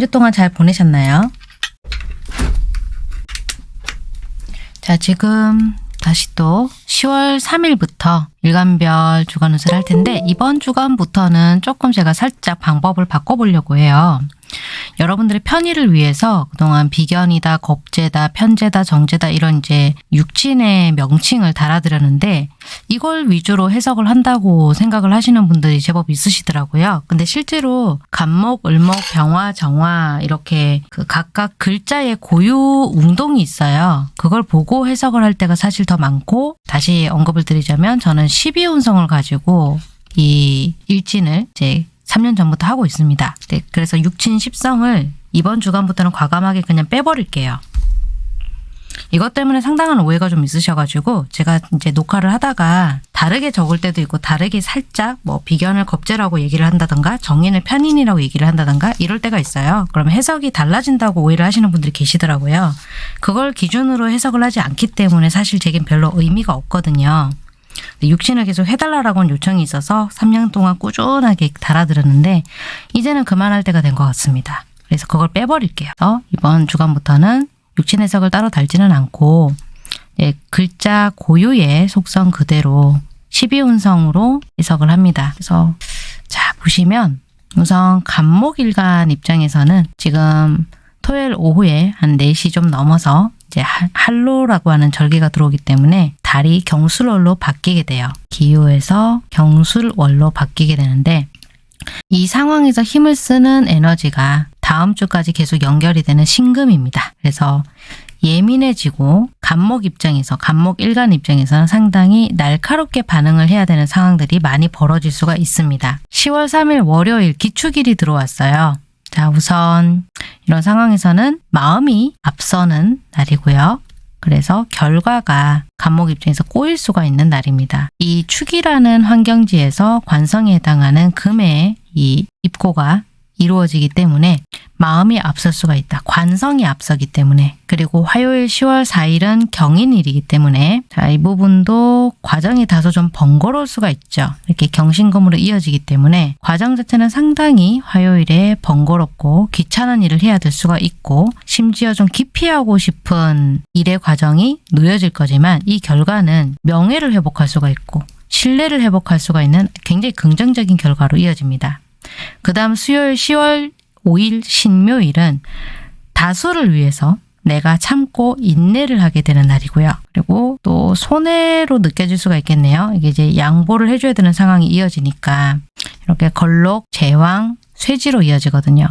한 주 동안 잘 보내셨나요? 자 지금 다시 또 10월 3일부터 일간별 주간 운세를 할 텐데 이번 주간부터는 조금 제가 살짝 방법을 바꿔보려고 해요. 여러분들의 편의를 위해서 그동안 비견이다, 겁재다, 편재다, 정재다 이런 이제 육친의 명칭을 달아드렸는데 이걸 위주로 해석을 한다고 생각을 하시는 분들이 제법 있으시더라고요. 근데 실제로 간목, 을목, 병화, 정화 이렇게 그 각각 글자의 고유 웅동이 있어요. 그걸 보고 해석을 할 때가 사실 더 많고 다시 언급을 드리자면 저는 12운성을 가지고 이 일진을 이제 3년 전부터 하고 있습니다. 네, 그래서 육친 10성을 이번 주간부터는 과감하게 그냥 빼버릴게요. 이것 때문에 상당한 오해가 좀 있으셔가지고 제가 이제 녹화를 하다가 다르게 적을 때도 있고 다르게 살짝 뭐 비견을 겁재라고 얘기를 한다던가 정인을 편인이라고 얘기를 한다던가 이럴 때가 있어요. 그러면 해석이 달라진다고 오해를 하시는 분들이 계시더라고요. 그걸 기준으로 해석을 하지 않기 때문에 사실 제겐 별로 의미가 없거든요. 육신을 계속 해달라라고는 요청이 있어서 3년 동안 꾸준하게 달아들었는데 이제는 그만할 때가 된 것 같습니다. 그래서 그걸 빼버릴게요. 어? 이번 주간부터는 육신 해석을 따로 달지는 않고 예, 글자 고유의 속성 그대로 12운성으로 해석을 합니다. 그래서 자 보시면 우선 간목일간 입장에서는 지금 토요일 오후에 한 4시 좀 넘어서 이제 할로라고 하는 절기가 들어오기 때문에 달이 경술월로 바뀌게 돼요. 기호에서 경술월로 바뀌게 되는데 이 상황에서 힘을 쓰는 에너지가 다음 주까지 계속 연결이 되는 신금입니다. 그래서 예민해지고 간목 입장에서 간목 일간 입장에서는 상당히 날카롭게 반응을 해야 되는 상황들이 많이 벌어질 수가 있습니다. 10월 3일 월요일 기축일이 들어왔어요. 자 우선 이런 상황에서는 마음이 앞서는 날이고요. 그래서 결과가 간목 입장에서 꼬일 수가 있는 날입니다. 이 축이라는 환경지에서 관성에 해당하는 금의 이 입고가 이루어지기 때문에 마음이 앞설 수가 있다. 관성이 앞서기 때문에 그리고 화요일 10월 4일은 경인일이기 때문에 자, 이 부분도 과정이 다소 좀 번거로울 수가 있죠. 이렇게 경신금으로 이어지기 때문에 과정 자체는 상당히 화요일에 번거롭고 귀찮은 일을 해야 될 수가 있고 심지어 좀 기피하고 싶은 일의 과정이 놓여질 거지만 이 결과는 명예를 회복할 수가 있고 신뢰를 회복할 수가 있는 굉장히 긍정적인 결과로 이어집니다. 그 다음 수요일 10월 5일 신묘일은 다수를 위해서 내가 참고 인내를 하게 되는 날이고요. 그리고 또 손해로 느껴질 수가 있겠네요. 이게 이제 양보를 해줘야 되는 상황이 이어지니까 이렇게 걸록, 제왕, 쇠지로 이어지거든요.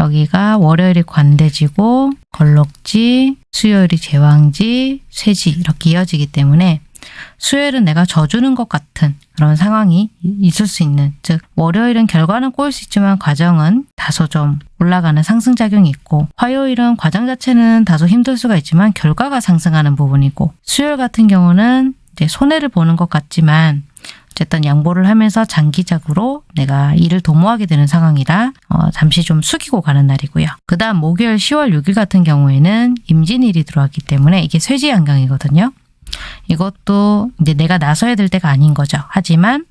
여기가 월요일이 관대지고 걸록지, 수요일이 제왕지, 쇠지 이렇게 이어지기 때문에 수요일은 내가 져주는 것 같은 그런 상황이 있을 수 있는 즉 월요일은 결과는 꼬일 수 있지만 과정은 다소 좀 올라가는 상승작용이 있고 화요일은 과정 자체는 다소 힘들 수가 있지만 결과가 상승하는 부분이고 수요일 같은 경우는 이제 손해를 보는 것 같지만 어쨌든 양보를 하면서 장기적으로 내가 일을 도모하게 되는 상황이라 어, 잠시 좀 숙이고 가는 날이고요. 그 다음 목요일 10월 6일 같은 경우에는 임진일이 들어왔기 때문에 이게 쇠지양경이거든요. 이것도 이제 내가 나서야 될 때가 아닌 거죠. 하지만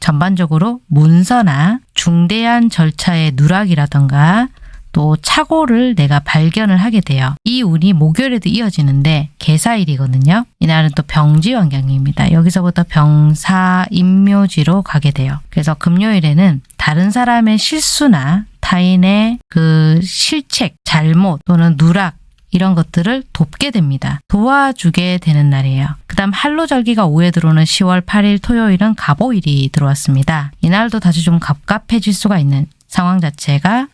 전반적으로 문서나 중대한 절차의 누락이라던가 또 착오를 내가 발견을 하게 돼요. 이 운이 목요일에도 이어지는데 개사일이거든요. 이날은 또 병지 환경입니다. 여기서부터 병사 임묘지로 가게 돼요. 그래서 금요일에는 다른 사람의 실수나 타인의 그 실책, 잘못 또는 누락 이런 것들을 돕게 됩니다. 도와주게 되는 날이에요. 그 다음 한로절기가 5에 들어오는 10월 8일 토요일은 갑오일이 들어왔습니다. 이날도 다시 좀 갑갑해질 수가 있는 상황 자체가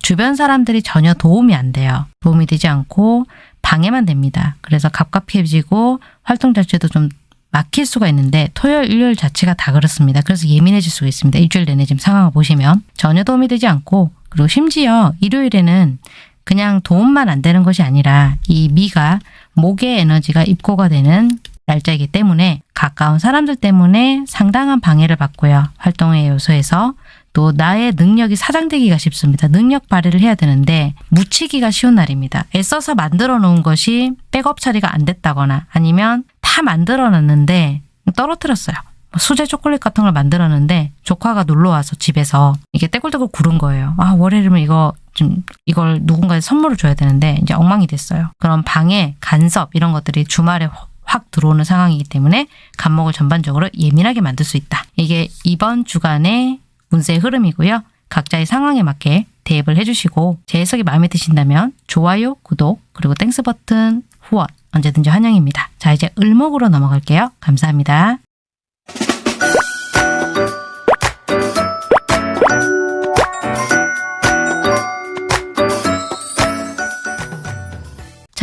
주변 사람들이 전혀 도움이 안 돼요. 도움이 되지 않고 방해만 됩니다. 그래서 갑갑해지고 활동 자체도 좀 막힐 수가 있는데 토요일, 일요일 자체가 다 그렇습니다. 그래서 예민해질 수가 있습니다. 일주일 내내 지금 상황을 보시면 전혀 도움이 되지 않고 그리고 심지어 일요일에는 그냥 도움만 안 되는 것이 아니라 이 미가 목의 에너지가 입고가 되는 날짜이기 때문에 가까운 사람들 때문에 상당한 방해를 받고요. 활동의 요소에서 또 나의 능력이 사장되기가 쉽습니다. 능력 발휘를 해야 되는데 묻히기가 쉬운 날입니다. 애써서 만들어 놓은 것이 백업 처리가 안 됐다거나 아니면 다 만들어 놨는데 떨어뜨렸어요. 수제 초콜릿 같은 걸 만들었는데 조카가 놀러 와서 집에서 이게 떼굴떼굴 구른 거예요. 아 월요일이면 이거 좀 이걸 누군가에 선물을 줘야 되는데 이제 엉망이 됐어요. 그럼 방해, 간섭 이런 것들이 주말에 확 들어오는 상황이기 때문에 갑목을 전반적으로 예민하게 만들 수 있다. 이게 이번 주간의 운세의 흐름이고요. 각자의 상황에 맞게 대입을 해주시고 제 해석이 마음에 드신다면 좋아요, 구독, 그리고 thanks 버튼, 후원 언제든지 환영입니다. 자 이제 을목으로 넘어갈게요. 감사합니다.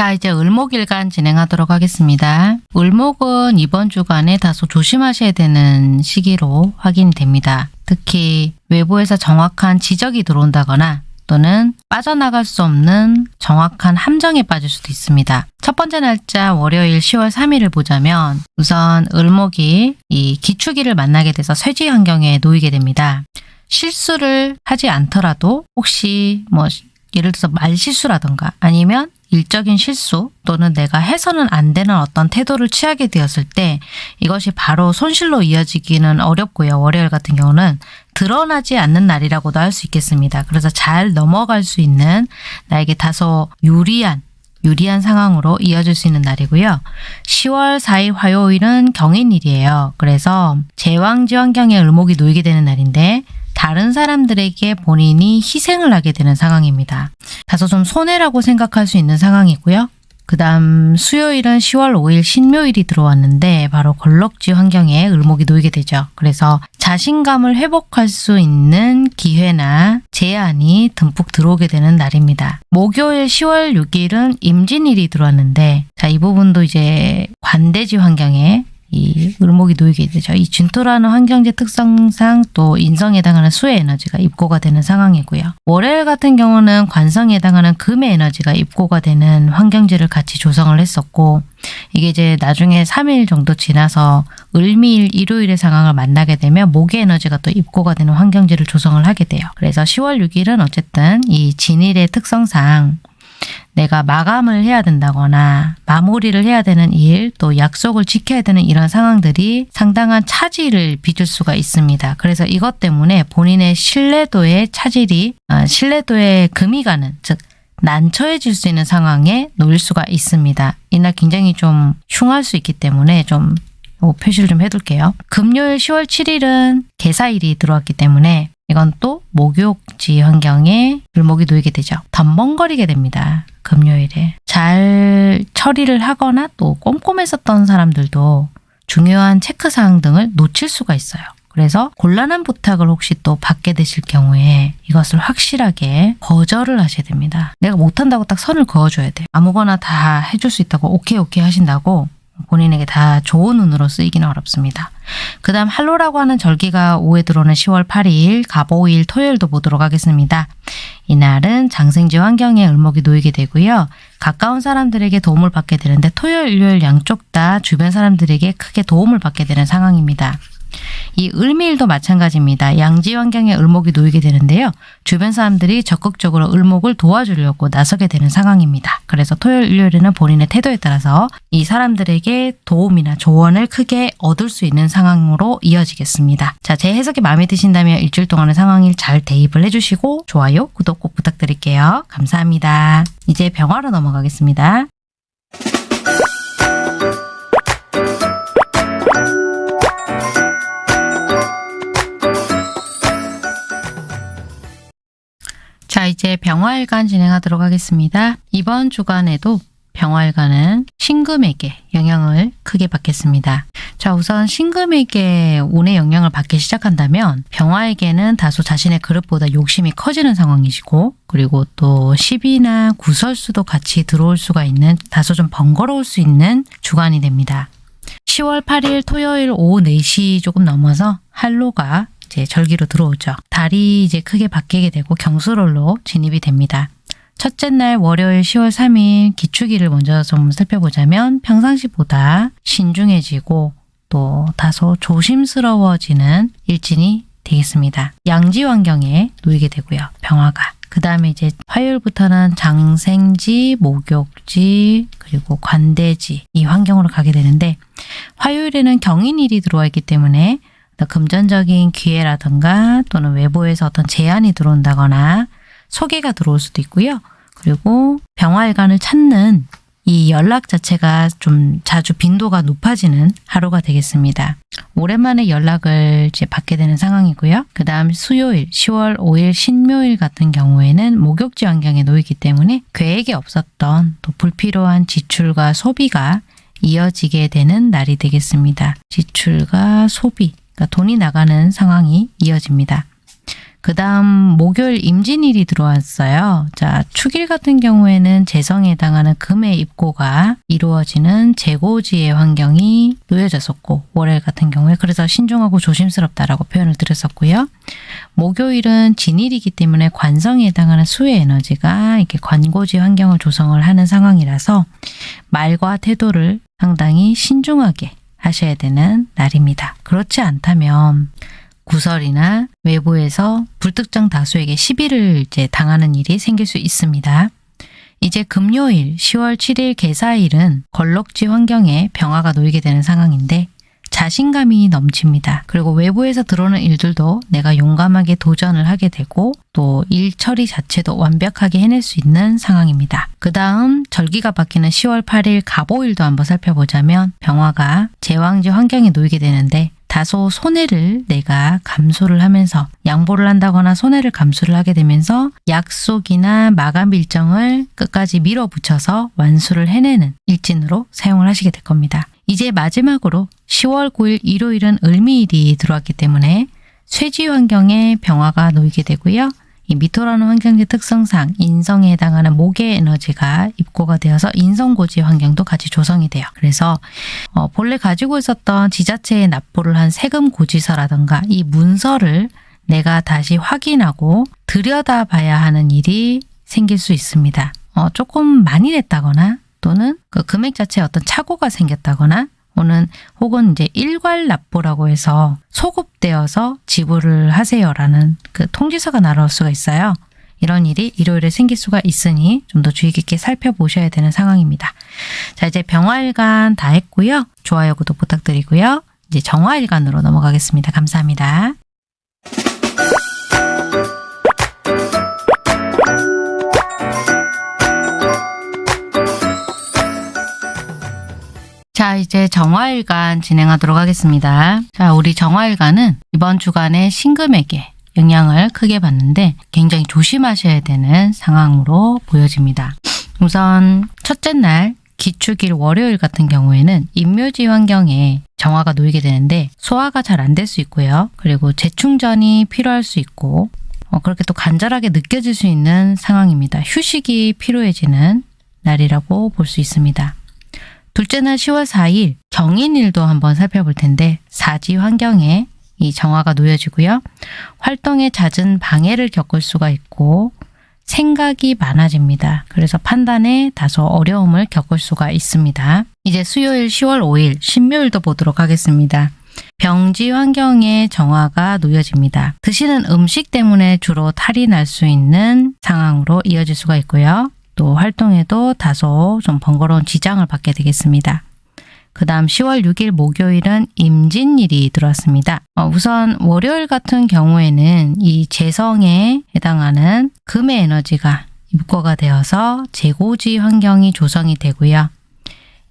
자, 이제 을목일간 진행하도록 하겠습니다. 을목은 이번 주간에 다소 조심하셔야 되는 시기로 확인이 됩니다. 특히 외부에서 정확한 지적이 들어온다거나 또는 빠져나갈 수 없는 정확한 함정에 빠질 수도 있습니다. 첫 번째 날짜 월요일 10월 3일을 보자면 우선 을목이 이 기축일을 만나게 돼서 쇠지 환경에 놓이게 됩니다. 실수를 하지 않더라도 혹시 뭐 예를 들어서 말실수라던가 아니면 일적인 실수 또는 내가 해서는 안 되는 어떤 태도를 취하게 되었을 때 이것이 바로 손실로 이어지기는 어렵고요. 월요일 같은 경우는 드러나지 않는 날이라고도 할 수 있겠습니다. 그래서 잘 넘어갈 수 있는 나에게 다소 유리한 유리한 상황으로 이어질 수 있는 날이고요. 10월 4일 화요일은 경인일이에요. 그래서 제왕지 환경에 을목이 놓이게 되는 날인데 다른 사람들에게 본인이 희생을 하게 되는 상황입니다. 다소 좀 손해라고 생각할 수 있는 상황이고요. 그 다음 수요일은 10월 5일 신묘일이 들어왔는데 바로 걸럭지 환경에 을목이 놓이게 되죠. 그래서 자신감을 회복할 수 있는 기회나 제안이 듬뿍 들어오게 되는 날입니다. 목요일 10월 6일은 임진일이 들어왔는데 자 이 부분도 이제 관대지 환경에 이 을목이 놓이게 되죠. 이 준토라는 환경제 특성상 또 인성에 해당하는 수의 에너지가 입고가 되는 상황이고요. 월요일 같은 경우는 관성에 해당하는 금의 에너지가 입고가 되는 환경제를 같이 조성을 했었고 이게 이제 나중에 3일 정도 지나서 을미일 일요일의 상황을 만나게 되면 목의 에너지가 또 입고가 되는 환경제를 조성을 하게 돼요. 그래서 10월 6일은 어쨌든 이 진일의 특성상 내가 마감을 해야 된다거나 마무리를 해야 되는 일, 또 약속을 지켜야 되는 이런 상황들이 상당한 차질을 빚을 수가 있습니다. 그래서 이것 때문에 본인의 신뢰도의 차질이 어, 신뢰도에 금이 가는 즉 난처해질 수 있는 상황에 놓일 수가 있습니다. 이날 굉장히 좀 흉할 수 있기 때문에 좀 표시를 좀 해둘게요. 금요일 10월 7일은 개사일이 들어왔기 때문에 이건 또 목욕지 환경에 물목이 놓이게 되죠. 덤벙거리게 됩니다. 금요일에. 잘 처리를 하거나 또 꼼꼼했었던 사람들도 중요한 체크사항 등을 놓칠 수가 있어요. 그래서 곤란한 부탁을 혹시 또 받게 되실 경우에 이것을 확실하게 거절을 하셔야 됩니다. 내가 못한다고 딱 선을 그어줘야 돼요. 아무거나 다 해줄 수 있다고 오케이 오케이 하신다고 본인에게 다 좋은 운으로 쓰이기는 어렵습니다. 그 다음 할로라고 하는 절기가 5에 들어오는 10월 8일 가보일 토요일도 보도록 하겠습니다. 이날은 장생지 환경에 을목이 놓이게 되고요. 가까운 사람들에게 도움을 받게 되는데 토요일, 일요일 양쪽 다 주변 사람들에게 크게 도움을 받게 되는 상황입니다. 이 을미일도 마찬가지입니다. 양지 환경에 을목이 놓이게 되는데요. 주변 사람들이 적극적으로 을목을 도와주려고 나서게 되는 상황입니다. 그래서 토요일, 일요일에는 본인의 태도에 따라서 이 사람들에게 도움이나 조언을 크게 얻을 수 있는 상황으로 이어지겠습니다. 자, 제 해석이 마음에 드신다면 일주일 동안의 상황을 잘 대입을 해주시고 좋아요, 구독 꼭 부탁드릴게요. 감사합니다. 이제 병화로 넘어가겠습니다. 자, 이제 병화일간 진행하도록 하겠습니다. 이번 주간에도 병화일간은 신금에게 영향을 크게 받겠습니다. 자, 우선 신금에게 운의 영향을 받기 시작한다면 병화에게는 다소 자신의 그릇보다 욕심이 커지는 상황이시고 그리고 또 시비나 구설수도 같이 들어올 수가 있는 다소 좀 번거로울 수 있는 주간이 됩니다. 10월 8일 토요일 오후 4시 조금 넘어서 한로가 이제 절기로 들어오죠. 달이 이제 크게 바뀌게 되고 경수rol로 진입이 됩니다. 첫째 날 월요일 10월 3일 기축일을 먼저 좀 살펴보자면 평상시보다 신중해지고 또 다소 조심스러워지는 일진이 되겠습니다. 양지 환경에 놓이게 되고요. 병화가. 그 다음에 이제 화요일부터는 장생지, 목욕지, 그리고 관대지 이 환경으로 가게 되는데 화요일에는 경인일이 들어와 있기 때문에 금전적인 기회라든가 또는 외부에서 어떤 제안이 들어온다거나 소개가 들어올 수도 있고요. 그리고 병화일관을 찾는 이 연락 자체가 좀 자주 빈도가 높아지는 하루가 되겠습니다. 오랜만에 연락을 이제 받게 되는 상황이고요. 그 다음 수요일 10월 5일 신묘일 같은 경우에는 목욕지 환경에 놓이기 때문에 계획에 없었던 또 불필요한 지출과 소비가 이어지게 되는 날이 되겠습니다. 지출과 소비, 그러니까 돈이 나가는 상황이 이어집니다. 그 다음 목요일 임진일이 들어왔어요. 자, 축일 같은 경우에는 재성에 해당하는 금의 입고가 이루어지는 재고지의 환경이 놓여졌었고 월요일 같은 경우에 그래서 신중하고 조심스럽다라고 표현을 드렸었고요. 목요일은 진일이기 때문에 관성에 해당하는 수의 에너지가 이렇게 관고지 환경을 조성을 하는 상황이라서 말과 태도를 상당히 신중하게 하셔야 되는 날입니다. 그렇지 않다면 구설이나 외부에서 불특정 다수에게 시비를 이제 당하는 일이 생길 수 있습니다. 이제 금요일 10월 7일 개사일은 걸럭지 환경에 병화가 놓이게 되는 상황인데 자신감이 넘칩니다. 그리고 외부에서 들어오는 일들도 내가 용감하게 도전을 하게 되고 또 일 처리 자체도 완벽하게 해낼 수 있는 상황입니다. 그 다음 절기가 바뀌는 10월 8일 갑오일도 한번 살펴보자면 병화가 제왕지 환경에 놓이게 되는데 다소 손해를 내가 감수를 하면서 양보를 한다거나 손해를 감수를 하게 되면서 약속이나 마감 일정을 끝까지 밀어붙여서 완수를 해내는 일진으로 사용을 하시게 될 겁니다. 이제 마지막으로 10월 9일 일요일은 을미일이 들어왔기 때문에 쇠지 환경에 병화가 놓이게 되고요. 이 미토라는 환경의 특성상 인성에 해당하는 목의 에너지가 입고가 되어서 인성고지 환경도 같이 조성이 돼요. 그래서 어, 본래 가지고 있었던 지자체에 납부를 한 세금 고지서라든가 이 문서를 내가 다시 확인하고 들여다봐야 하는 일이 생길 수 있습니다. 어, 조금 많이 냈다거나 또는 그 금액 자체에 어떤 착오가 생겼다거나 또는 혹은 이제 일괄 납부라고 해서 소급되어서 지불을 하세요라는 그 통지서가 날아올 수가 있어요. 이런 일이 일요일에 생길 수가 있으니 좀 더 주의 깊게 살펴보셔야 되는 상황입니다. 자 이제 병화일간 다 했고요. 좋아요, 구독 부탁드리고요. 이제 정화일간으로 넘어가겠습니다. 감사합니다. 자, 이제 정화일간 진행하도록 하겠습니다. 자, 우리 정화일간은 이번 주간의 신금에게 영향을 크게 받는데 굉장히 조심하셔야 되는 상황으로 보여집니다. 우선 첫째 날 기축일 월요일 같은 경우에는 임묘지 환경에 정화가 놓이게 되는데 소화가 잘 안 될 수 있고요. 그리고 재충전이 필요할 수 있고 어, 그렇게 또 간절하게 느껴질 수 있는 상황입니다. 휴식이 필요해지는 날이라고 볼 수 있습니다. 둘째 날 10월 4일 경인일도 한번 살펴볼 텐데 사지 환경에 이 정화가 놓여지고요. 활동에 잦은 방해를 겪을 수가 있고 생각이 많아집니다. 그래서 판단에 다소 어려움을 겪을 수가 있습니다. 이제 수요일 10월 5일 신묘일도 보도록 하겠습니다. 병지 환경에 정화가 놓여집니다. 드시는 음식 때문에 주로 탈이 날 수 있는 상황으로 이어질 수가 있고요. 또 활동에도 다소 좀 번거로운 지장을 받게 되겠습니다. 그 다음 10월 6일 목요일은 임진일이 들어왔습니다. 어, 우선 월요일 같은 경우에는 이 재성에 해당하는 금의 에너지가 입고가 되어서 재고지 환경이 조성이 되고요.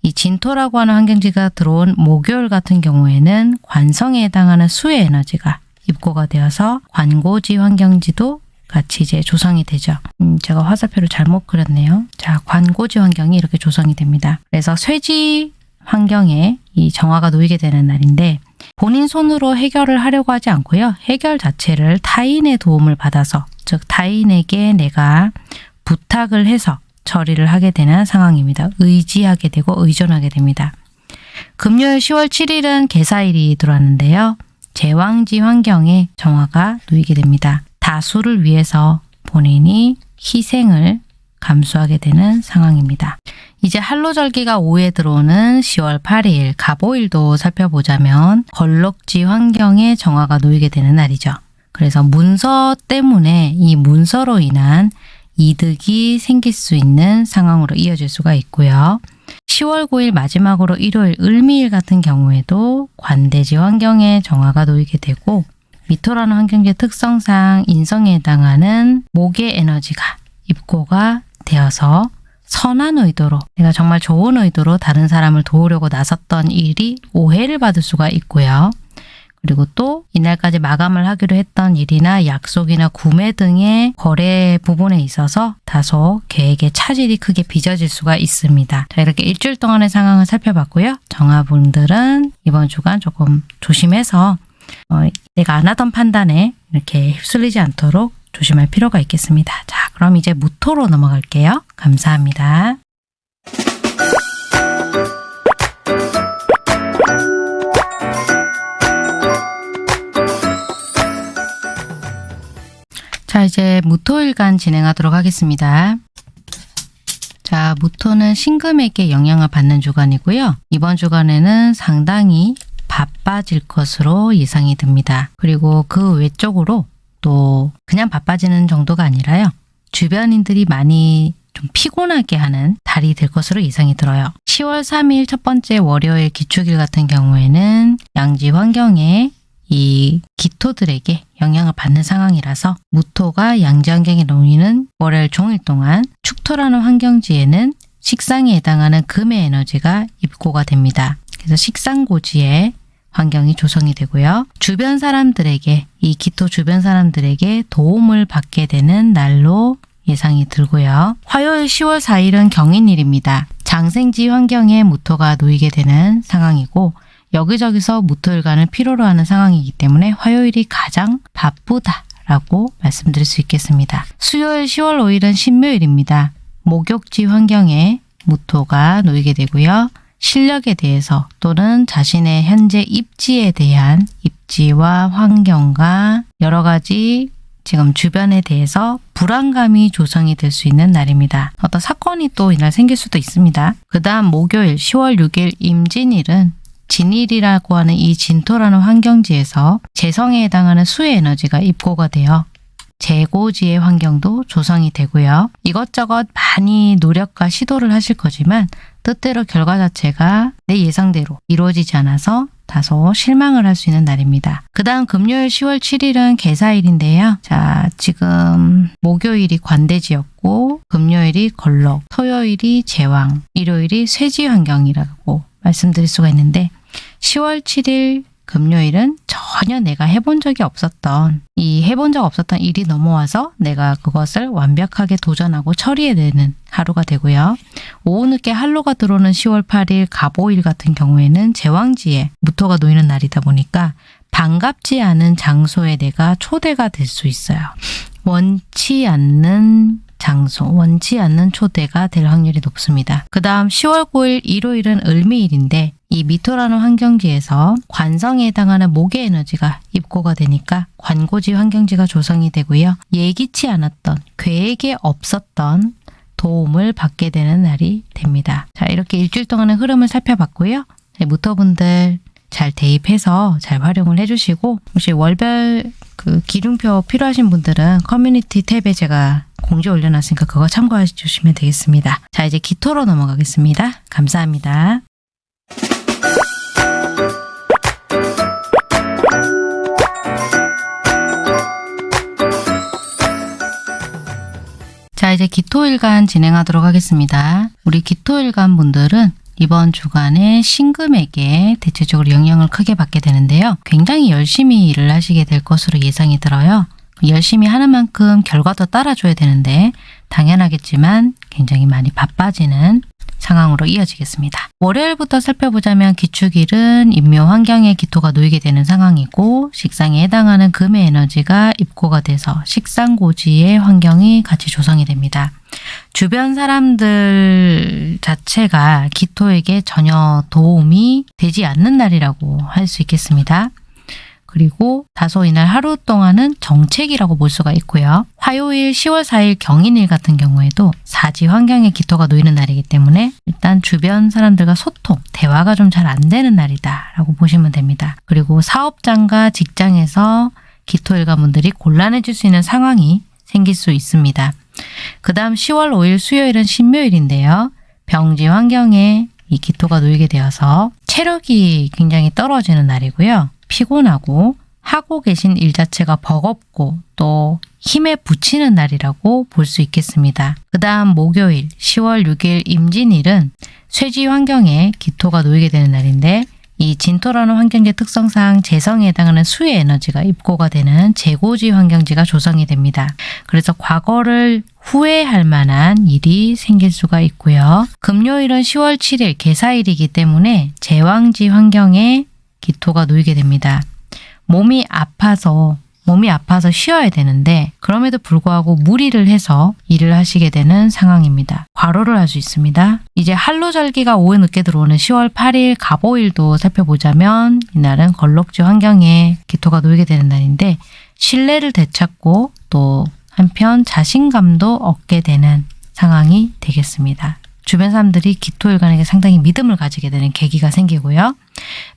이 진토라고 하는 환경지가 들어온 목요일 같은 경우에는 관성에 해당하는 수의 에너지가 입고가 되어서 관고지 환경지도 같이 이제 조성이 되죠. 음, 제가 화살표를 잘못 그렸네요. 자, 관고지 환경이 이렇게 조성이 됩니다. 그래서 쇠지 환경에 이 정화가 놓이게 되는 날인데 본인 손으로 해결을 하려고 하지 않고요. 해결 자체를 타인의 도움을 받아서 즉 타인에게 내가 부탁을 해서 처리를 하게 되는 상황입니다. 의지하게 되고 의존하게 됩니다. 금요일 10월 7일은 개사일이 들어왔는데요. 제왕지 환경에 정화가 놓이게 됩니다. 다수를 위해서 본인이 희생을 감수하게 되는 상황입니다. 이제 한로절기가 5에 들어오는 10월 8일 갑오일도 살펴보자면 걸럭지 환경에 정화가 놓이게 되는 날이죠. 그래서 문서 때문에 이 문서로 인한 이득이 생길 수 있는 상황으로 이어질 수가 있고요. 10월 9일 마지막으로 일요일 을미일 같은 경우에도 관대지 환경에 정화가 놓이게 되고 미토라는 환경지의 특성상 인성에 해당하는 목의 에너지가 입고가 되어서 선한 의도로 내가 정말 좋은 의도로 다른 사람을 도우려고 나섰던 일이 오해를 받을 수가 있고요. 그리고 또 이날까지 마감을 하기로 했던 일이나 약속이나 구매 등의 거래 부분에 있어서 다소 계획에 차질이 크게 빚어질 수가 있습니다. 자 이렇게 일주일 동안의 상황을 살펴봤고요. 정화분들은 이번 주간 조금 조심해서 어, 내가 안 하던 판단에 이렇게 휩쓸리지 않도록 조심할 필요가 있겠습니다. 자 그럼 이제 무토로 넘어갈게요. 감사합니다. 자, 이제 무토일간 진행하도록 하겠습니다. 자, 무토는 신금에게 영향을 받는 주간이고요. 이번 주간에는 상당히 바빠질 것으로 예상이 듭니다. 그리고 그 외적으로 또 그냥 바빠지는 정도가 아니라요. 주변인들이 많이 좀 피곤하게 하는 달이 될 것으로 예상이 들어요. 10월 3일 첫 번째 월요일 기축일 같은 경우에는 양지 환경에 이 기토들에게 영향을 받는 상황이라서 무토가 양지 환경에 놓이는 월요일 종일 동안 축토라는 환경지에는 식상에 해당하는 금의 에너지가 입고가 됩니다. 그래서 식상고지의 환경이 조성이 되고요. 주변 사람들에게 이 기토 주변 사람들에게 도움을 받게 되는 날로 예상이 들고요. 화요일 10월 4일은 경인일입니다. 장생지 환경에 무토가 놓이게 되는 상황이고 여기저기서 무토일간을 필요로 하는 상황이기 때문에 화요일이 가장 바쁘다 라고 말씀드릴 수 있겠습니다. 수요일 10월 5일은 신묘일입니다. 목욕지 환경에 무토가 놓이게 되고요. 실력에 대해서 또는 자신의 현재 입지에 대한 입지와 환경과 여러 가지 지금 주변에 대해서 불안감이 조성이 될 수 있는 날입니다. 어떤 사건이 또 이날 생길 수도 있습니다. 그 다음 목요일 10월 6일 임진일은 진일이라고 하는 이 진토라는 환경지에서 재성에 해당하는 수의 에너지가 입고가 되어 재고지의 환경도 조성이 되고요. 이것저것 많이 노력과 시도를 하실 거지만 뜻대로 결과 자체가 내 예상대로 이루어지지 않아서 다소 실망을 할 수 있는 날입니다. 그 다음 금요일 10월 7일은 개사일인데요. 자, 지금 목요일이 관대지였고 금요일이 걸럭, 토요일이 제왕, 일요일이 쇠지 환경이라고 말씀드릴 수가 있는데 10월 7일 금요일은 전혀 내가 해본 적이 없었던 이 해본 적 없었던 일이 넘어와서 내가 그것을 완벽하게 도전하고 처리해내는 하루가 되고요. 오후 늦게 한로가 들어오는 10월 8일 갑오일 같은 경우에는 제왕지에 무토가 놓이는 날이다 보니까 반갑지 않은 장소에 내가 초대가 될 수 있어요. 원치 않는 장소, 원치 않는 초대가 될 확률이 높습니다. 그 다음 10월 9일 일요일은 을미일인데 이 미토라는 환경지에서 관성에 해당하는 목의 에너지가 입고가 되니까 관고지 환경지가 조성이 되고요. 예기치 않았던, 계획에 없었던 도움을 받게 되는 날이 됩니다. 자, 이렇게 일주일 동안의 흐름을 살펴봤고요. 네, 무토분들 잘 대입해서 잘 활용을 해주시고 혹시 월별 그 기둥표 필요하신 분들은 커뮤니티 탭에 제가 공지 올려놨으니까 그거 참고해 주시면 되겠습니다. 자 이제 기토로 넘어가겠습니다. 감사합니다. 자 이제 기토일간 진행하도록 하겠습니다. 우리 기토일간 분들은 이번 주간에 신금에게 대체적으로 영향을 크게 받게 되는데요. 굉장히 열심히 일을 하시게 될 것으로 예상이 들어요. 열심히 하는 만큼 결과도 따라줘야 되는데 당연하겠지만 굉장히 많이 바빠지는 상황으로 이어지겠습니다. 월요일부터 살펴보자면 기축일은 인묘 환경에 기토가 놓이게 되는 상황이고 식상에 해당하는 금의 에너지가 입고가 돼서 식상고지의 환경이 같이 조성이 됩니다. 주변 사람들 자체가 기토에게 전혀 도움이 되지 않는 날이라고 할 수 있겠습니다. 그리고 다소 이날 하루 동안은 정책이라고 볼 수가 있고요. 화요일 10월 4일 경인일 같은 경우에도 사지 환경에 기토가 놓이는 날이기 때문에 일단 주변 사람들과 소통, 대화가 좀 잘 안 되는 날이다 라고 보시면 됩니다. 그리고 사업장과 직장에서 기토 일가분들이 곤란해질 수 있는 상황이 생길 수 있습니다. 그 다음 10월 5일 수요일은 신묘일인데요. 병지 환경에 이 기토가 놓이게 되어서 체력이 굉장히 떨어지는 날이고요. 피곤하고 하고 계신 일 자체가 버겁고 또 힘에 부치는 날이라고 볼 수 있겠습니다. 그 다음 목요일 10월 6일 임진일은 쇠지 환경에 기토가 놓이게 되는 날인데 이 진토라는 환경지 특성상 재성에 해당하는 수의 에너지가 입고가 되는 재고지 환경지가 조성이 됩니다. 그래서 과거를 후회할 만한 일이 생길 수가 있고요. 금요일은 10월 7일 개사일이기 때문에 제왕지 환경에 기토가 놓이게 됩니다. 몸이 아파서 몸이 아파서 쉬어야 되는데 그럼에도 불구하고 무리를 해서 일을 하시게 되는 상황입니다. 과로를 할 수 있습니다. 이제 한로절기가 오후 늦게 들어오는 10월 8일 갑오일도 살펴보자면 이날은 걸럭지 환경에 기토가 놓이게 되는 날인데 신뢰를 되찾고 또 한편 자신감도 얻게 되는 상황이 되겠습니다. 주변 사람들이 기토일관에게 상당히 믿음을 가지게 되는 계기가 생기고요.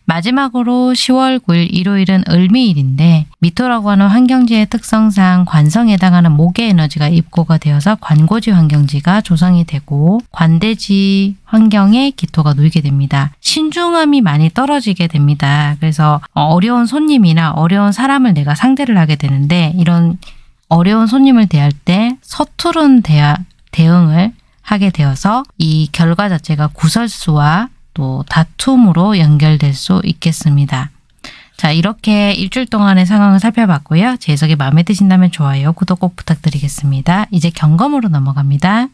마지막으로 10월 9일 일요일은 을미일인데 미토라고 하는 환경지의 특성상 관성에 해당하는 목의 에너지가 입고가 되어서 관고지 환경지가 조성이 되고 관대지 환경에 기토가 놓이게 됩니다. 신중함이 많이 떨어지게 됩니다. 그래서 어려운 손님이나 어려운 사람을 내가 상대를 하게 되는데 이런 어려운 손님을 대할 때 서투른 대화, 대응을 하게 되어서 이 결과 자체가 구설수와 또 다툼으로 연결될 수 있겠습니다. 자 이렇게 일주일 동안의 상황을 살펴봤고요. 제 해석이 마음에 드신다면 좋아요, 구독 꼭 부탁드리겠습니다. 이제 경검으로 넘어갑니다.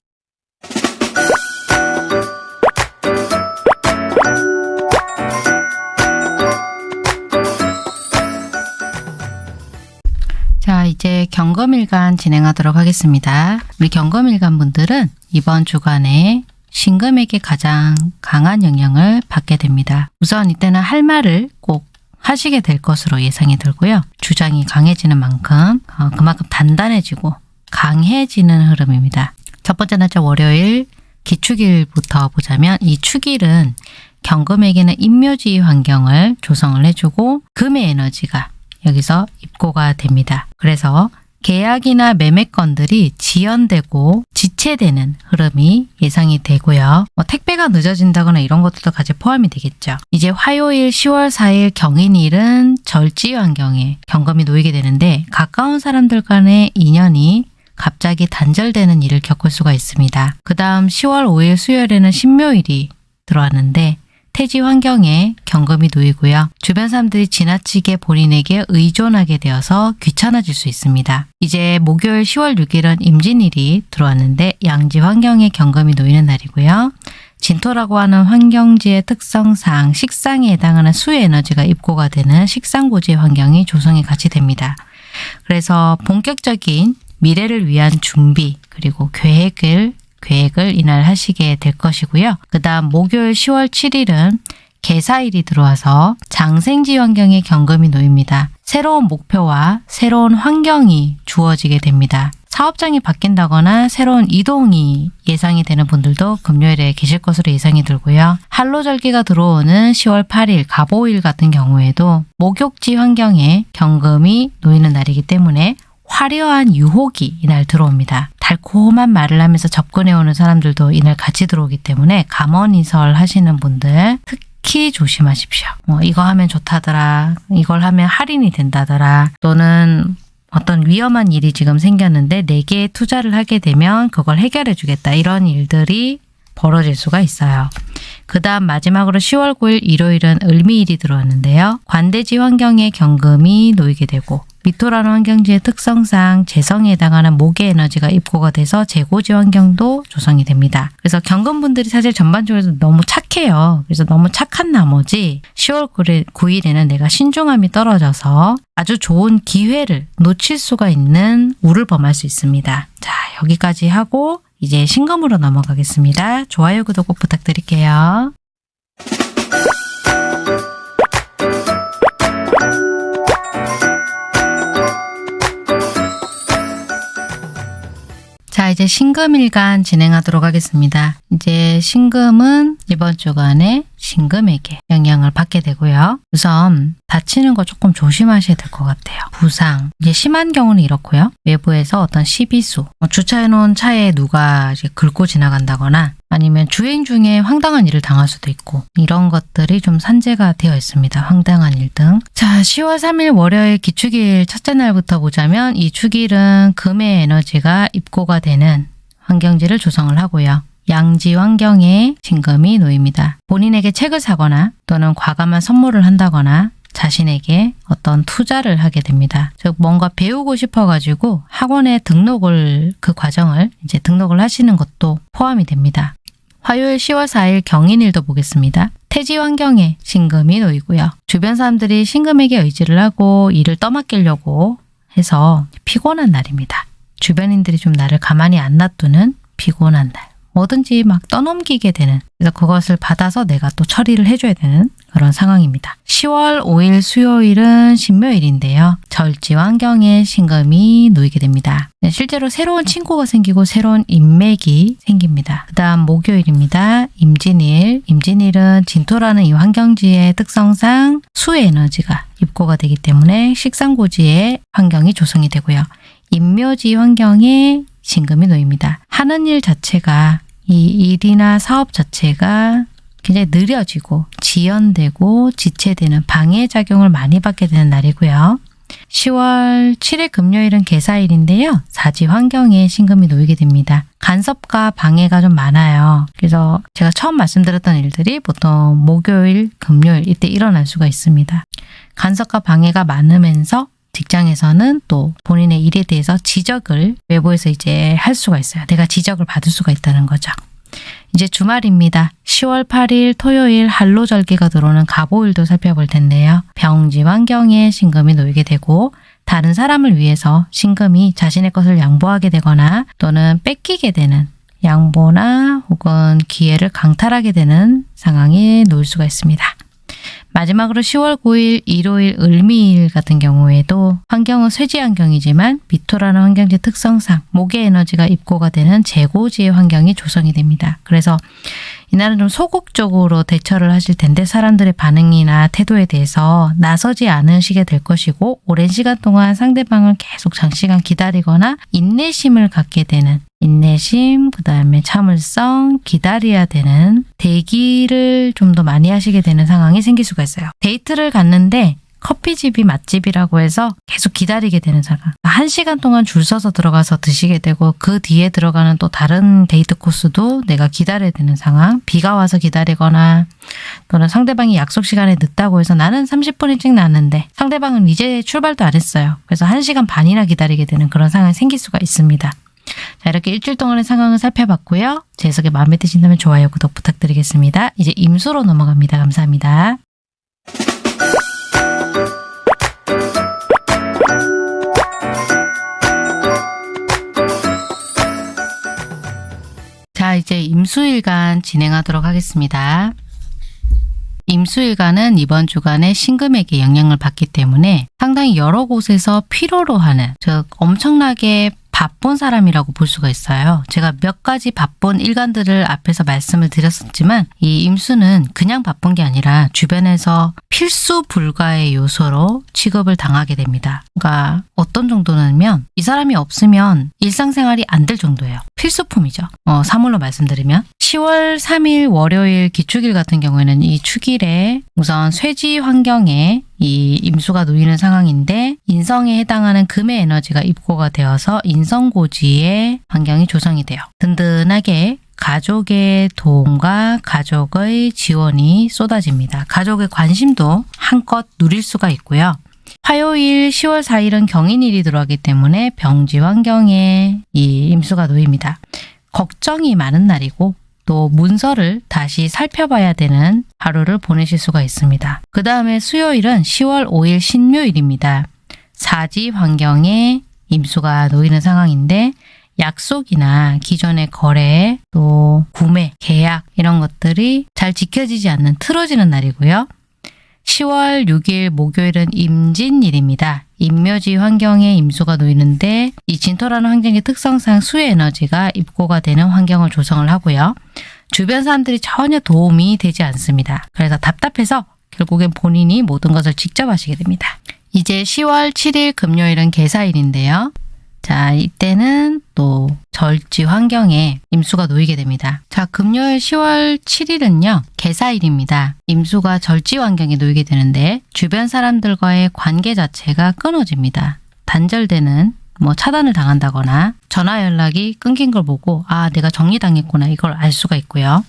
자 이제 경검일간 진행하도록 하겠습니다. 우리 경검일간 분들은 이번 주간에 신금에게 가장 강한 영향을 받게 됩니다. 우선 이때는 할 말을 꼭 하시게 될 것으로 예상이 들고요. 주장이 강해지는 만큼 어, 그만큼 단단해지고 강해지는 흐름입니다. 첫 번째 날짜 월요일 기축일부터 보자면 이 축일은 경금에게는 인묘지 환경을 조성을 해주고 금의 에너지가 여기서 입고가 됩니다. 그래서 계약이나 매매건들이 지연되고 지체되는 흐름이 예상이 되고요. 뭐 택배가 늦어진다거나 이런 것들도 같이 포함이 되겠죠. 이제 화요일 10월 4일 경인일은 절지 환경에 경금이 놓이게 되는데 가까운 사람들 간의 인연이 갑자기 단절되는 일을 겪을 수가 있습니다. 그 다음 10월 5일 수요일에는 신묘일이 들어왔는데 태지 환경에 경금이 놓이고요. 주변 사람들이 지나치게 본인에게 의존하게 되어서 귀찮아질 수 있습니다. 이제 목요일 10월 6일은 임진일이 들어왔는데 양지 환경에 경금이 놓이는 날이고요. 진토라고 하는 환경지의 특성상 식상에 해당하는 수의 에너지가 입고가 되는 식상고지의 환경이 조성이 같이 됩니다. 그래서 본격적인 미래를 위한 준비 그리고 계획을 계획을 이날 하시게 될 것이고요. 그 다음 목요일 10월 7일은 개사일이 들어와서 장생지 환경에 경금이 놓입니다. 새로운 목표와 새로운 환경이 주어지게 됩니다. 사업장이 바뀐다거나 새로운 이동이 예상이 되는 분들도 금요일에 계실 것으로 예상이 들고요. 한로절기가 들어오는 10월 8일 갑오일 같은 경우에도 목욕지 환경에 경금이 놓이는 날이기 때문에 화려한 유혹이 이날 들어옵니다. 달콤한 말을 하면서 접근해 오는 사람들도 이날 같이 들어오기 때문에 감언이설 하시는 분들 특히 조심하십시오. 뭐 이거 하면 좋다더라. 이걸 하면 할인이 된다더라. 또는 어떤 위험한 일이 지금 생겼는데 내게 투자를 하게 되면 그걸 해결해 주겠다. 이런 일들이 벌어질 수가 있어요. 그 다음 마지막으로 10월 9일 일요일은 을미일이 들어왔는데요. 관대지 환경에 경금이 놓이게 되고 미토라는 환경지의 특성상 재성에 해당하는 목의 에너지가 입고가 돼서 재고지 환경도 조성이 됩니다. 그래서 경금분들이 사실 전반적으로 너무 착해요. 그래서 너무 착한 나머지 10월 9일에는 내가 신중함이 떨어져서 아주 좋은 기회를 놓칠 수가 있는 우를 범할 수 있습니다. 자 여기까지 하고 이제 신금으로 넘어가겠습니다. 좋아요, 구독 꼭 부탁드릴게요. 자 이제 신금일간 진행하도록 하겠습니다. 이제 신금은 이번 주간에 신금에게 영향을 받게 되고요. 우선 다치는 거 조금 조심하셔야 될 것 같아요. 부상. 이제 심한 경우는 이렇고요. 외부에서 어떤 시비수, 뭐 주차해놓은 차에 누가 긁고 지나간다거나 아니면 주행 중에 황당한 일을 당할 수도 있고 이런 것들이 좀 산재가 되어 있습니다. 황당한 일 등. 자, 10월 3일 월요일 기축일 첫째 날부터 보자면 이 축일은 금의 에너지가 입고가 되는 환경지를 조성을 하고요. 양지 환경에 신금이 놓입니다. 본인에게 책을 사거나 또는 과감한 선물을 한다거나 자신에게 어떤 투자를 하게 됩니다. 즉 뭔가 배우고 싶어가지고 학원에 등록을 그 과정을 이제 등록을 하시는 것도 포함이 됩니다. 화요일 10월 4일 경인일도 보겠습니다. 태지 환경에 신금이 놓이고요. 주변 사람들이 신금에게 의지를 하고 일을 떠맡기려고 해서 피곤한 날입니다. 주변인들이 좀 나를 가만히 안 놔두는 피곤한 날. 뭐든지 막 떠넘기게 되는 그래서 그것을 받아서 내가 또 처리를 해줘야 되는 그런 상황입니다. 10월 5일 수요일은 신묘일인데요. 절지 환경에 신금이 놓이게 됩니다. 네, 실제로 새로운 친구가 생기고 새로운 인맥이 생깁니다. 그 다음 목요일입니다. 임진일. 임진일은 진토라는 이 환경지의 특성상 수의 에너지가 입고가 되기 때문에 식상고지의 환경이 조성이 되고요. 임묘지 환경에 신금이 놓입니다. 하는 일 자체가 이 일이나 사업 자체가 굉장히 느려지고 지연되고 지체되는 방해작용을 많이 받게 되는 날이고요. 10월 7일 금요일은 개사일인데요. 사지 환경에 신금이 놓이게 됩니다. 간섭과 방해가 좀 많아요. 그래서 제가 처음 말씀드렸던 일들이 보통 목요일, 금요일 이때 일어날 수가 있습니다. 간섭과 방해가 많으면서 직장에서는 또 본인의 일에 대해서 지적을 외부에서 이제 할 수가 있어요. 내가 지적을 받을 수가 있다는 거죠. 이제 주말입니다. 10월 8일 토요일 한로절기가 들어오는 가보일도 살펴볼 텐데요. 병지 환경에 신금이 놓이게 되고 다른 사람을 위해서 신금이 자신의 것을 양보하게 되거나 또는 뺏기게 되는 양보나 혹은 기회를 강탈하게 되는 상황에 놓일 수가 있습니다. 마지막으로 10월 9일 일요일 을미일 같은 경우에도 환경은 쇠지 환경이지만 미토라는 환경지 특성상 목의 에너지가 입고가 되는 재고지의 환경이 조성이 됩니다. 그래서 이날은 좀 소극적으로 대처를 하실 텐데 사람들의 반응이나 태도에 대해서 나서지 않으시게 될 것이고 오랜 시간 동안 상대방을 계속 장시간 기다리거나 인내심을 갖게 되는 인내심, 그 다음에 참을성, 기다려야 되는 대기를 좀 더 많이 하시게 되는 상황이 생길 수가 있어요. 데이트를 갔는데 커피집이 맛집이라고 해서 계속 기다리게 되는 상황. 한 시간 동안 줄 서서 들어가서 드시게 되고 그 뒤에 들어가는 또 다른 데이트 코스도 내가 기다려야 되는 상황. 비가 와서 기다리거나 또는 상대방이 약속 시간에 늦다고 해서 나는 30분 일찍 났는데 상대방은 이제 출발도 안 했어요. 그래서 1시간 반이나 기다리게 되는 그런 상황이 생길 수가 있습니다. 자 이렇게 일주일 동안의 상황을 살펴봤고요. 제 해석이 마음에 드신다면 좋아요, 구독 부탁드리겠습니다. 이제 임수로 넘어갑니다. 감사합니다. 이제 임수일간 진행하도록 하겠습니다. 임수일간은 이번 주간에 신금에게 영향을 받기 때문에 상당히 여러 곳에서 필요로 하는 즉 엄청나게 바쁜 사람이라고 볼 수가 있어요. 제가 몇 가지 바쁜 일간들을 앞에서 말씀을 드렸었지만 이 임수는 그냥 바쁜 게 아니라 주변에서 필수 불가의 요소로 취급을 당하게 됩니다. 그러니까 어떤 정도냐면 이 사람이 없으면 일상생활이 안 될 정도예요. 필수품이죠. 어, 사물로 말씀드리면 10월 3일 월요일 기축일 같은 경우에는 이 축일에 우선 쇠지 환경에 이 임수가 놓이는 상황인데 인성에 해당하는 금의 에너지가 입고가 되어서 인성고지의 환경이 조성이 돼요. 든든하게 가족의 도움과 가족의 지원이 쏟아집니다. 가족의 관심도 한껏 누릴 수가 있고요. 화요일 10월 4일은 경인일이 들어가기 때문에 병지 환경에 이 임수가 놓입니다. 걱정이 많은 날이고 또 문서를 다시 살펴봐야 되는 하루를 보내실 수가 있습니다. 그 다음에 수요일은 10월 5일 신묘일입니다. 사지 환경에 임수가 놓이는 상황인데 약속이나 기존의 거래, 또 구매, 계약 이런 것들이 잘 지켜지지 않는 틀어지는 날이고요. 10월 6일 목요일은 임진일입니다. 임묘지 환경에 임수가 놓이는데 이 진토라는 환경의 특성상 수의 에너지가 입고가 되는 환경을 조성을 하고요. 주변 사람들이 전혀 도움이 되지 않습니다. 그래서 답답해서 결국엔 본인이 모든 것을 직접 하시게 됩니다. 이제 10월 7일 금요일은 개사일인데요. 자, 이때는 또 절지 환경에 임수가 놓이게 됩니다. 자, 금요일 10월 7일은요, 개사일입니다. 임수가 절지 환경에 놓이게 되는데, 주변 사람들과의 관계 자체가 끊어집니다. 단절되는 뭐 차단을 당한다거나 전화 연락이 끊긴 걸 보고 아 내가 정리당했구나 이걸 알 수가 있고요.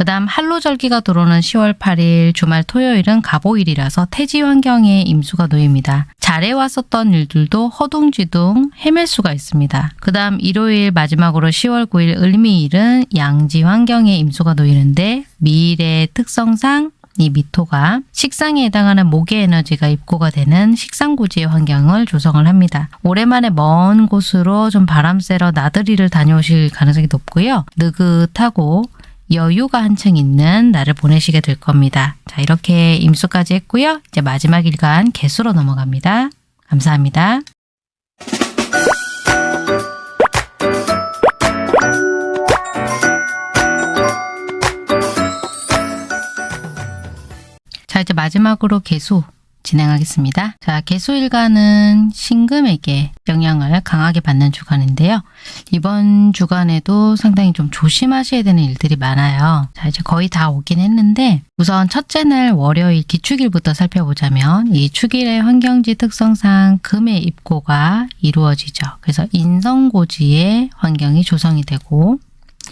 그 다음 한로절기가 들어오는 10월 8일 주말 토요일은 가보일이라서 태지 환경에 임수가 놓입니다. 잘해왔었던 일들도 허둥지둥 헤맬 수가 있습니다. 그 다음 일요일 마지막으로 10월 9일 을미일은 양지 환경에 임수가 놓이는데 미일의 특성상 이 미토가 식상에 해당하는 목의 에너지가 입고가 되는 식상고지의 환경을 조성을 합니다. 오랜만에 먼 곳으로 좀 바람 쐬러 나들이를 다녀오실 가능성이 높고요. 느긋하고 여유가 한층 있는 날을 보내시게 될 겁니다. 자, 이렇게 임수까지 했고요. 이제 마지막 일간 개수로 넘어갑니다. 감사합니다. 자, 이제 마지막으로 개수 진행하겠습니다. 자, 개수일간은 신금에게 영향을 강하게 받는 주간인데요. 이번 주간에도 상당히 좀 조심하셔야 되는 일들이 많아요. 자, 이제 거의 다 오긴 했는데 우선 첫째 날 월요일 기축일부터 살펴보자면 이 축일의 환경지 특성상 금의 입고가 이루어지죠. 그래서 인성고지의 환경이 조성이 되고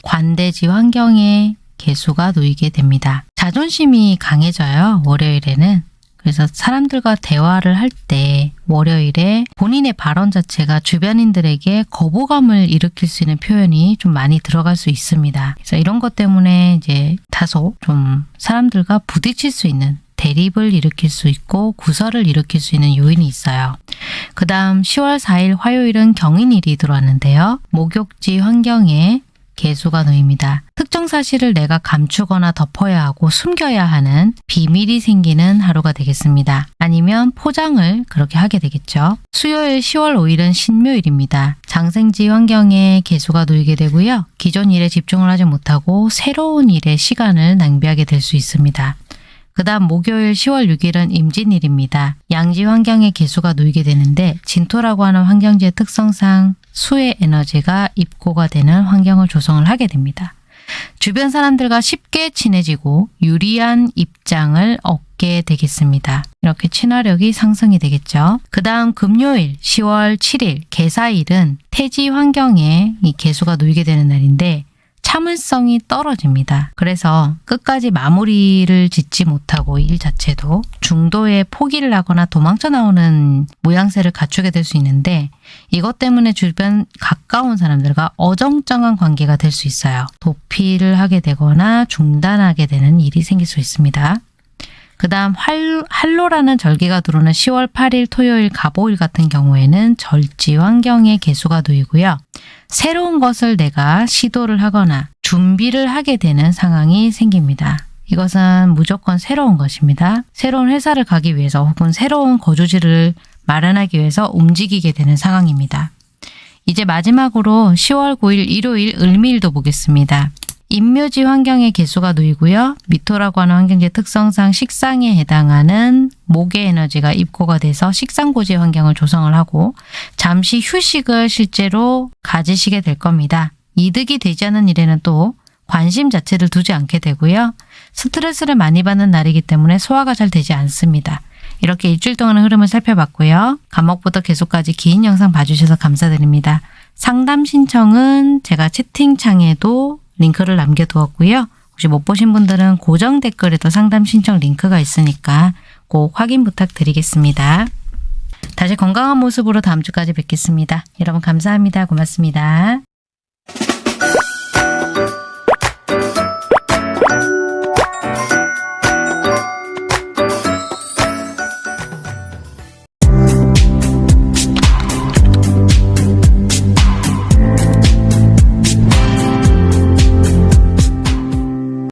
관대지 환경에 개수가 놓이게 됩니다. 자존심이 강해져요. 월요일에는. 그래서 사람들과 대화를 할 때 월요일에 본인의 발언 자체가 주변인들에게 거부감을 일으킬 수 있는 표현이 좀 많이 들어갈 수 있습니다. 그래서 이런 것 때문에 이제 다소 좀 사람들과 부딪힐 수 있는 대립을 일으킬 수 있고 구설을 일으킬 수 있는 요인이 있어요. 그 다음 10월 4일 화요일은 경인일이 들어왔는데요. 목욕지 환경에 개수가 놓입니다. 특정 사실을 내가 감추거나 덮어야 하고 숨겨야 하는 비밀이 생기는 하루가 되겠습니다. 아니면 포장을 그렇게 하게 되겠죠. 수요일 10월 5일은 신묘일입니다. 장생지 환경에 개수가 놓이게 되고요. 기존 일에 집중을 하지 못하고 새로운 일에 시간을 낭비하게 될 수 있습니다. 그 다음 목요일 10월 6일은 임진일입니다. 양지 환경에 개수가 놓이게 되는데 진토라고 하는 환경지의 특성상 수의 에너지가 입고가 되는 환경을 조성을 하게 됩니다. 주변 사람들과 쉽게 친해지고 유리한 입장을 얻게 되겠습니다. 이렇게 친화력이 상승이 되겠죠. 그 다음 금요일 10월 7일 개사일은 태지 환경에 이 개수가 놓이게 되는 날인데 참을성이 떨어집니다. 그래서 끝까지 마무리를 짓지 못하고 일 자체도 중도에 포기를 하거나 도망쳐 나오는 모양새를 갖추게 될 수 있는데 이것 때문에 주변 가까운 사람들과 어정쩡한 관계가 될 수 있어요. 도피를 하게 되거나 중단하게 되는 일이 생길 수 있습니다. 그 다음 할로라는 절기가 들어오는 10월 8일 토요일 가보일 같은 경우에는 절지 환경에 개수가 놓이고요. 새로운 것을 내가 시도를 하거나 준비를 하게 되는 상황이 생깁니다. 이것은 무조건 새로운 것입니다. 새로운 회사를 가기 위해서 혹은 새로운 거주지를 마련하기 위해서 움직이게 되는 상황입니다. 이제 마지막으로 10월 9일 일요일 을미일도 보겠습니다. 임묘지 환경의 개수가 놓이고요. 미토라고 하는 환경지 특성상 식상에 해당하는 목의 에너지가 입고가 돼서 식상고지 환경을 조성을 하고 잠시 휴식을 실제로 가지시게 될 겁니다. 이득이 되지 않은 일에는 또 관심 자체를 두지 않게 되고요. 스트레스를 많이 받는 날이기 때문에 소화가 잘 되지 않습니다. 이렇게 일주일 동안의 흐름을 살펴봤고요. 감목부터 계속까지 긴 영상 봐주셔서 감사드립니다. 상담 신청은 제가 채팅창에도 링크를 남겨두었고요. 혹시 못 보신 분들은 고정 댓글에도 상담 신청 링크가 있으니까 꼭 확인 부탁드리겠습니다. 다시 건강한 모습으로 다음 주까지 뵙겠습니다. 여러분 감사합니다. 고맙습니다.